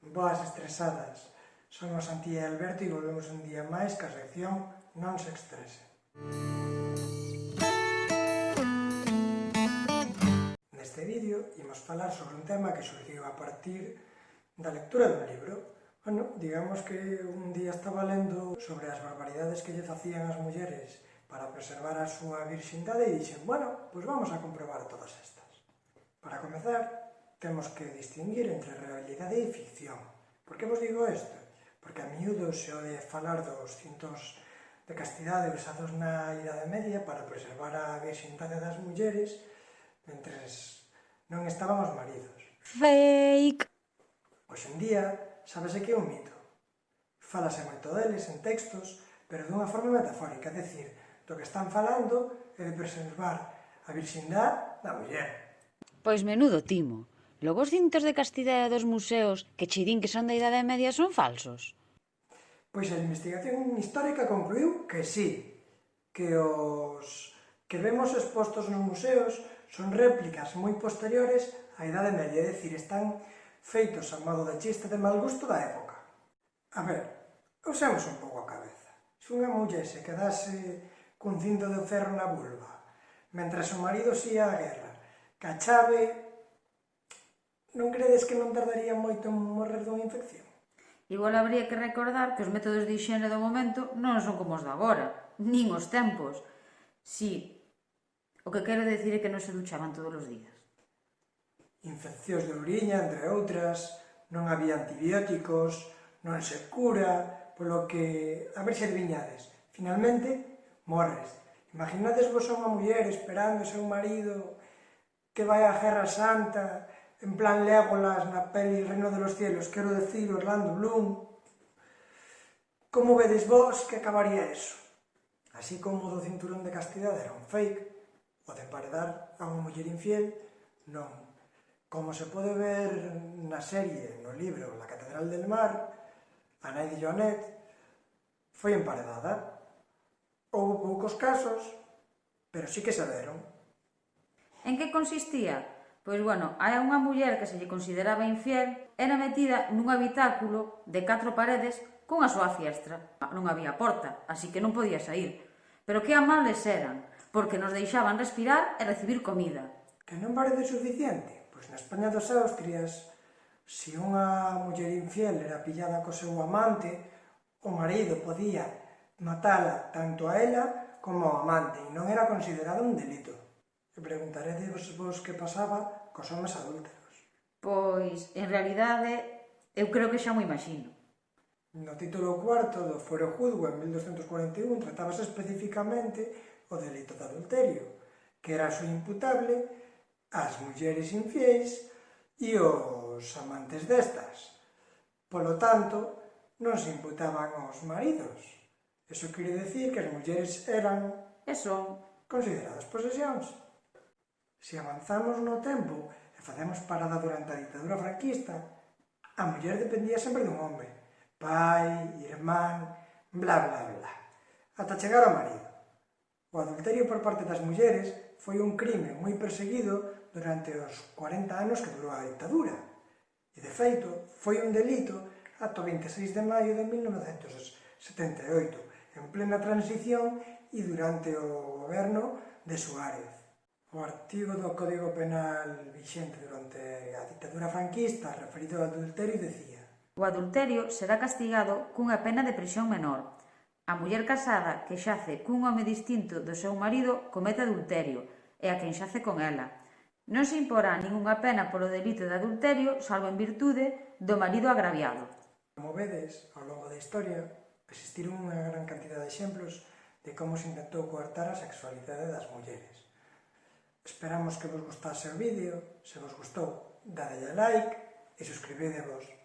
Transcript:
Boas estresadas. Somos Antía e Alberto e volvemos un día máis que a sección Non se estrese. Neste vídeo imos falar sobre un tema que surgiu a partir da lectura dun libro. Bueno, digamos que un día estaba lendo sobre as barbaridades que lle facían as mulleres para preservar a súa virxindade e dixen, bueno, pois pues vamos a comprobar todas estas. Para comezar, temos que distinguir entre realidade e ficción. Por que vos digo isto? Porque a miúdo se ode falar dos cintos de castidade usados na Idade Media para preservar a virxindade das mulleres mentres non estaban os maridos. Fake! Hoxe en día, sabese que é un mito. Falase moito deles en textos, pero dunha forma metafórica, é dicir, do que están falando é de preservar a virxindade da muller. Pois menudo timo. Logo os cintos de castidade dos museos que che din que son da Idade Media son falsos? Pois a investigación histórica concluiu que sí, que os que vemos expostos nos museos son réplicas moi posteriores á Idade Media, é dicir, están feitos a modo de chiste de mal gusto da época. A ver, usemos un pouco a cabeza. Se unha muller se quedase cun cinto de ferro na vulva, mentre o marido xía a á guerra, Ca chave Non credes que non tardaría moito en morrer dunha infección? Igual habría que recordar que os métodos de higiene do momento non son como os de agora, nin os tempos. Si, o que quero decir é que non se duchaban todos os días. Infeccións de oriña, entre outras, non había antibióticos, non se cura, polo que a ver se adivinhades. Finalmente, morres. Imaginades vos a unha muller esperando o seu marido que vai á Guerra Santa en plan Legolas na peli Reino de los Cielos, quero decir Orlando Bloom, como vedes vos que acabaría eso? Así como o do cinturón de castidade era un fake, o de paredar a unha muller infiel, non. Como se pode ver na serie, no libro La Catedral del Mar, a nai de Joanet foi emparedada. Houve poucos casos, pero sí que se deron. En que consistía? Pois bueno, hai unha muller que se lle consideraba infiel era metida nun habitáculo de catro paredes con a súa fiestra. Non había porta, así que non podía sair. Pero que amables eran, porque nos deixaban respirar e recibir comida. Que non parece suficiente? Pois na España dos Austrias, se unha muller infiel era pillada co seu amante, o marido podía matala tanto a ela como ao amante e non era considerado un delito. E preguntaredes vos que pasaba cos homes adúlteros. Pois, en realidade, eu creo que xa mo imagino. No título cuarto do Fuero Juzgo en 1241 tratábase especificamente o delito de adulterio, que era su imputable ás mulleres infiéis e os amantes destas. Polo tanto, non se imputaban aos maridos. Eso quere decir que as mulleres eran... E son... Consideradas posesións. Se avanzamos no tempo e facemos parada durante a ditadura franquista, a muller dependía sempre dun hombre, pai, irmán, bla bla bla, ata chegar ao marido. O adulterio por parte das mulleres foi un crime moi perseguido durante os 40 anos que durou a ditadura. E, de feito, foi un delito ata o 26 de maio de 1978, en plena transición e durante o goberno de Suárez. O artigo do Código Penal vixente durante a dictadura franquista referido ao adulterio decía O adulterio será castigado cunha pena de prisión menor. A muller casada que xace cun home distinto do seu marido comete adulterio e a quen xace con ela. Non se imporá ningunha pena polo delito de adulterio salvo en virtude do marido agraviado. Como vedes, ao longo da historia, existiron unha gran cantidad de exemplos de como se intentou coartar a sexualidade das mulleres. Esperamos que vos gustase o vídeo, se vos gustou, dadelle a like e suscribidevos.